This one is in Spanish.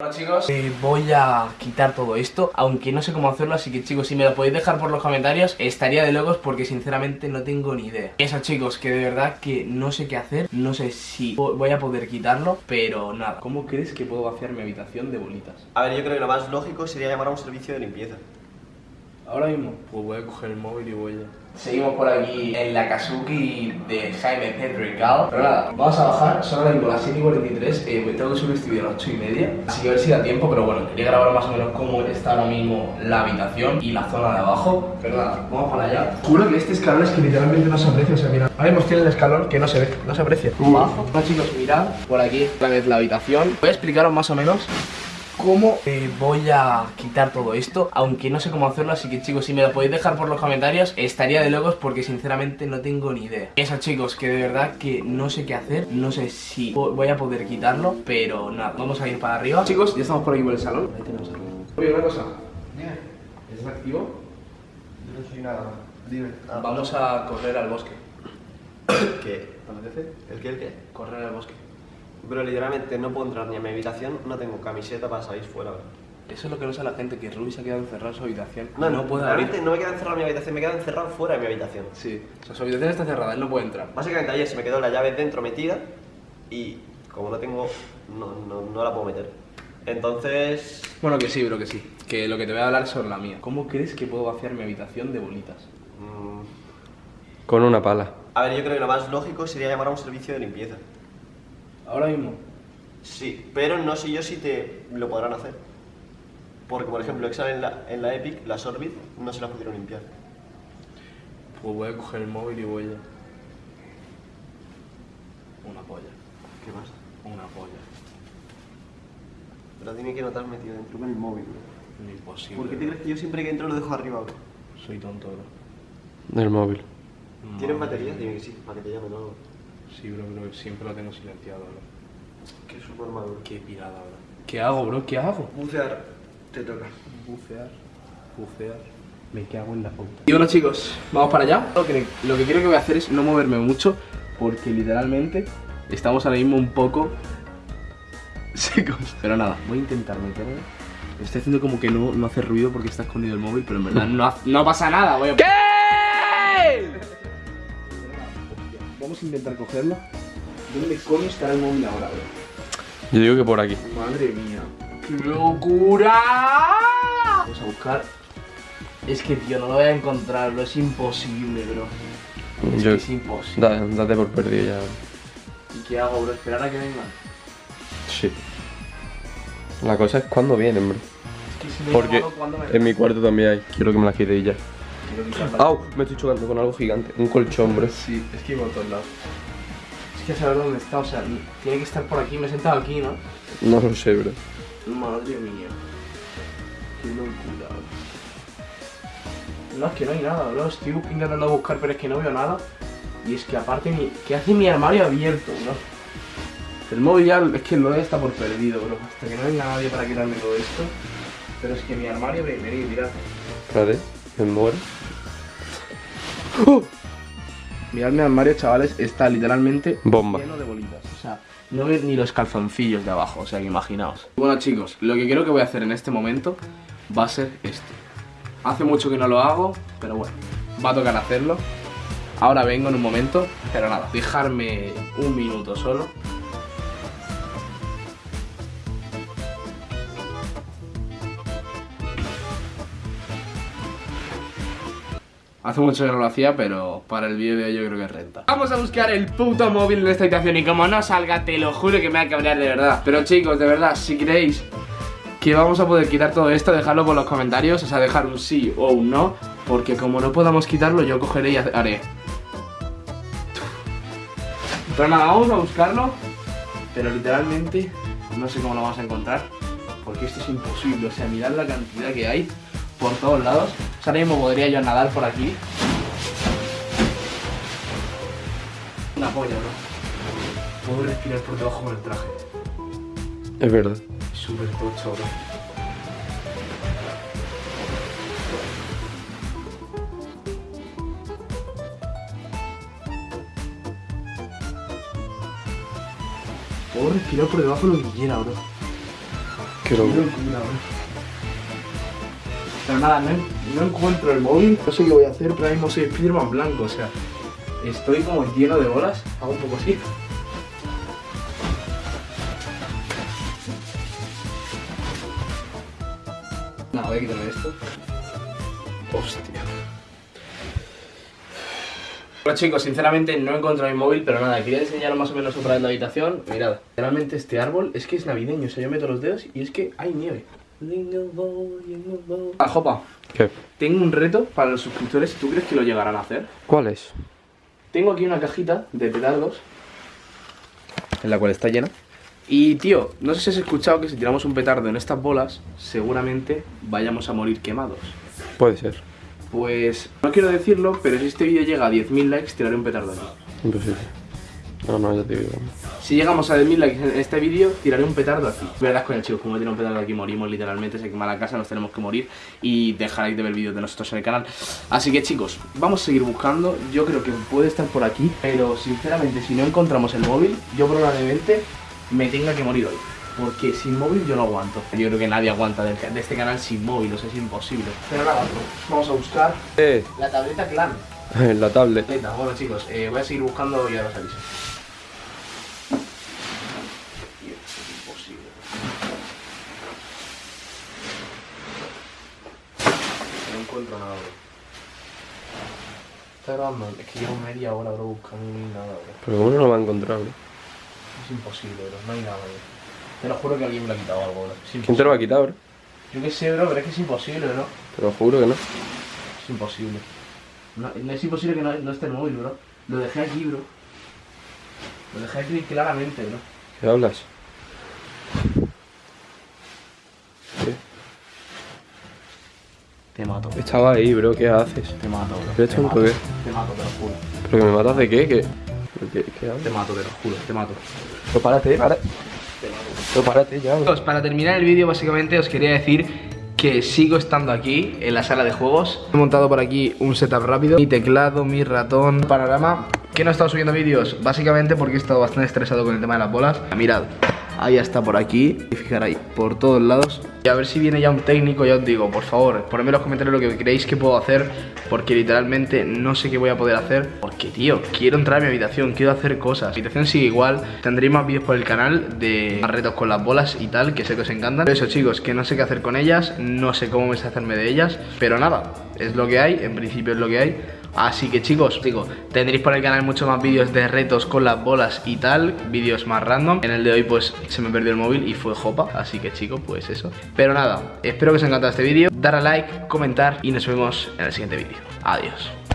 Bueno chicos, eh, voy a quitar todo esto, aunque no sé cómo hacerlo, así que chicos, si me lo podéis dejar por los comentarios, estaría de locos porque sinceramente no tengo ni idea. Eso chicos, que de verdad que no sé qué hacer, no sé si voy a poder quitarlo, pero nada. ¿Cómo crees que puedo vaciar mi habitación de bolitas? A ver, yo creo que lo más lógico sería llamar a un servicio de limpieza. Ahora mismo, pues voy a coger el móvil y voy a... Seguimos por aquí en la Kazuki de Jaime Pedrigal Pero nada, vamos a bajar, son ahora mismo las 7 y 43 eh, Tengo que subir este vídeo a las 8 y media. Así que a ver si da tiempo, pero bueno, quería grabar más o menos cómo está ahora mismo la habitación y la zona de abajo. Pero nada, vamos para allá. Juro que este escalón es que literalmente no se aprecia, o sea, mira Ahora mismo tiene el escalón que no se ve, no se aprecia. Abajo, bueno chicos, mirad, por aquí, otra vez la habitación. Voy a explicaros más o menos cómo eh, voy a quitar todo esto Aunque no sé cómo hacerlo, así que chicos, si me lo podéis dejar por los comentarios Estaría de locos porque sinceramente no tengo ni idea. Eso chicos, que de verdad que no sé qué hacer No sé si voy a poder quitarlo, pero nada Vamos a ir para arriba. Chicos, ya estamos por aquí por el salón. Ahí tenemos Oye, una cosa. ¿Estás activo? Yo no soy nada. Dime. Ah. Vamos a correr al bosque. ¿Qué? ¿Apetece? ¿El qué, el qué? Correr al bosque pero literalmente no puedo entrar ni a mi habitación, no tengo camiseta para salir fuera. Eso es lo que no sabe la gente, que Ruby se ha quedado encerrado en su habitación. No, no puede Realmente no me queda encerrado en mi habitación, me queda encerrado fuera de mi habitación. Sí, o sea, su habitación está cerrada, él no puede entrar. Básicamente ayer se me quedó la llave dentro metida y como no tengo, no, no, la puedo meter. Entonces... Bueno, que sí, bro, que sí. Que lo que te voy a hablar es sobre la mía. ¿Cómo crees que puedo vaciar mi habitación de bolitas? Mm. Con una pala. A ver, yo creo que lo más lógico sería llamar a un servicio de limpieza. ¿Ahora mismo? Sí, pero no sé yo si te lo podrán hacer. Porque, por ejemplo, Excel en la, en la Epic, las Orbit, no se las pudieron limpiar. Pues voy a coger el móvil y voy a... Una polla. ¿Qué pasa? Una polla. Pero dime que no te has metido dentro con el móvil, bro. Imposible. ¿Por qué te crees que yo siempre que entro lo dejo arriba, bro? Soy tonto, bro. Del móvil. ¿Tienes batería? Dime que sí, para que te llame todo. Sí, bro, bro, siempre lo tengo silenciado, bro. Qué super maduro. Qué pirada, bro. ¿Qué hago, bro? ¿Qué hago? Bucear. Te toca. Bucear. Bucear. Me cago en la puta. Y bueno chicos, vamos para allá. Lo que, lo que quiero que voy a hacer es no moverme mucho porque literalmente estamos ahora mismo un poco secos. Pero nada, voy a intentar meterme. Estoy haciendo como que no, no hace ruido porque está escondido el móvil, pero en verdad no, no pasa nada. Voy a... ¿Qué? Vamos a intentar cogerlo. ¿Dónde coño estará el móvil ahora, bro? Yo digo que por aquí. Madre mía. ¡Qué locura! Vamos a buscar. Es que, tío, no lo voy a encontrar, bro. Es imposible, bro. Es, que es imposible. date por perdido ya. ¿Y qué hago, bro? ¿Esperar a que vengan? Sí. La cosa es cuándo vienen, bro. Es que si me Porque me en mi cuarto también hay. Quiero que me las quite ya. ¡Au! Me estoy chocando con algo gigante. Un colchón, bro. Sí, es que iba a todos lados que saber dónde está, o sea, tiene que estar por aquí, me he sentado aquí, ¿no? No lo sé, bro. Madre mía. Qué locura, No, es que no hay nada, bro. Estoy intentando buscar, pero es que no veo nada. Y es que aparte, mi... ¿qué hace mi armario abierto, bro? El móvil ya es que lo está por perdido, bro. Hasta que no venga nadie para quitarme todo esto. Pero es que mi armario, venid, mirad. Espérate, me muero. ¡Oh! Mirad mi armario, chavales, está literalmente Bomba. lleno de bolitas. O sea, no veis ni los calzoncillos de abajo, o sea que imaginaos. Bueno chicos, lo que creo que voy a hacer en este momento va a ser esto. Hace mucho que no lo hago, pero bueno, va a tocar hacerlo. Ahora vengo en un momento, pero nada, dejarme un minuto solo Hace mucho que no lo hacía, pero para el vídeo de hoy yo creo que renta. Vamos a buscar el puto móvil en esta habitación Y como no salga, te lo juro que me va a cabrear de verdad. Pero chicos, de verdad, si creéis que vamos a poder quitar todo esto Dejadlo por los comentarios, o sea, dejar un sí o un no Porque como no podamos quitarlo, yo cogeré y haré. Pero nada, vamos a buscarlo Pero literalmente, no sé cómo lo vamos a encontrar Porque esto es imposible, o sea, mirad la cantidad que hay por todos lados. Ahora mismo podría yo nadar por aquí. Una polla, ¿no? Puedo respirar por debajo con el traje. Es verdad. Súper tocho, bro. Puedo respirar por debajo lo que quiera, bro. Qué loco. Pero nada, no, no encuentro el móvil. No sé qué voy a hacer, pero ahora mismo soy Spiderman blanco, o sea, estoy como lleno de bolas. Hago un poco así. Nada, voy a quitarme esto. Hostia. Bueno chicos, sinceramente no he encontrado mi móvil, pero nada, quería enseñaros más o menos otra vez la habitación. Mirad, realmente este árbol es que es navideño, o sea, yo meto los dedos y es que hay nieve. Ah, Jopa, ¿Qué? tengo un reto para los suscriptores, ¿tú crees que lo llegarán a hacer? ¿Cuál es? Tengo aquí una cajita de petardos En la cual está llena. y tío, no sé si has escuchado que si tiramos un petardo en estas bolas, seguramente vayamos a morir quemados. Puede ser. Pues no quiero decirlo, pero si este vídeo llega a 10.000 likes, tiraré un petardo aquí. Imposible. No, no, ya te digo. Si llegamos a 10.000 likes en este vídeo, tiraré un petardo aquí. Verás con el chicos, como tiene un petardo aquí, morimos literalmente, se quema la casa, nos tenemos que morir y dejaréis de ver vídeos de nosotros en el canal. Así que chicos, vamos a seguir buscando. Yo creo que puede estar por aquí, pero sinceramente, si no encontramos el móvil, yo probablemente me tenga que morir hoy. Porque sin móvil yo no aguanto. Yo creo que nadie aguanta de este canal sin móvil, o sea, es imposible. Pero nada, vamos a buscar Eh, la tableta clan. la tablet. Tableta. Bueno chicos, eh, voy a seguir buscando y ahora os aviso. Tío, esto es imposible. No encuentro nada, bro. Está grabando, es que llevo media hora, bro, buscando y no hay nada, bro. Pero ¿cómo no lo va a encontrar, bro? Es imposible, bro, no hay nada, bro. Te lo juro que alguien me lo ha quitado algo, bro. ¿Quién te lo va a quitar, bro? Yo qué sé, bro, pero es que es imposible, bro. Te lo juro que no. Es imposible. No, no es imposible que no, no esté el móvil, bro. Lo dejé aquí, bro. Lo dejé aquí claramente, bro. ¿Qué hablas? Te mato. Estaba ahí, bro, ¿qué haces? Te mato, bro. ¿Eres Te mato. qué? Te mato, te lo juro. ¿Pero que me matas de qué? ¿Qué? ¿Pero ¿Qué, qué Te hablas? mato, te lo juro. Te mato. Pero párate, párate. Pero párate ya, bro. Para terminar el vídeo básicamente os quería decir que sigo estando aquí en la sala de juegos He montado por aquí un setup rápido Mi teclado, mi ratón, panorama Que no he estado subiendo vídeos básicamente porque he estado bastante estresado con el tema de las bolas Mirad, ahí está por aquí Y fijar ahí, por todos lados A ver si viene ya un técnico, ya os digo, por favor Ponedme en los comentarios lo que creéis que puedo hacer Porque literalmente no sé qué voy a poder hacer Porque tío, quiero entrar a mi habitación, quiero hacer cosas. Mi habitación sigue igual, tendréis más vídeos por el canal De retos con las bolas y tal Que sé que os encantan. Pero eso chicos, que no sé qué hacer con ellas No sé cómo deshacerme de ellas Pero nada, es lo que hay, en principio es lo que hay Así que chicos, digo, tendréis por el canal muchos más vídeos de retos con las bolas y tal, vídeos más random. En el de hoy pues se me perdió el móvil y fue jopa, así que chicos, pues eso. Pero nada, espero que os haya encantado este vídeo, dar a like, comentar y nos vemos en el siguiente vídeo. Adiós.